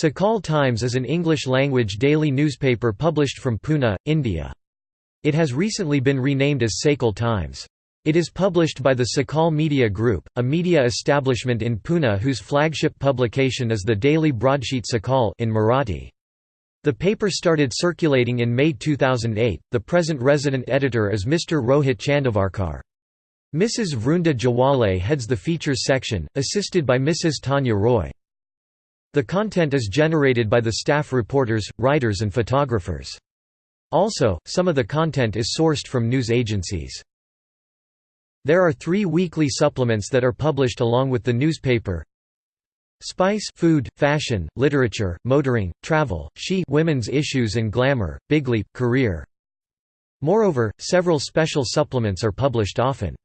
Sakal Times is an English-language daily newspaper published from Pune, India. It has recently been renamed as Sakal Times. It is published by the Sakal Media Group, a media establishment in Pune whose flagship publication is the daily broadsheet Sakal in Marathi. The paper started circulating in May 2008. The present resident editor is Mr. Rohit Chandavarkar. Mrs. Vrunda Jawale heads the features section, assisted by Mrs. Tanya Roy. The content is generated by the staff reporters, writers and photographers. Also, some of the content is sourced from news agencies. There are three weekly supplements that are published along with the newspaper. Spice food, fashion, literature, motoring, travel, she women's issues and glamour, bigly, career. Moreover, several special supplements are published often.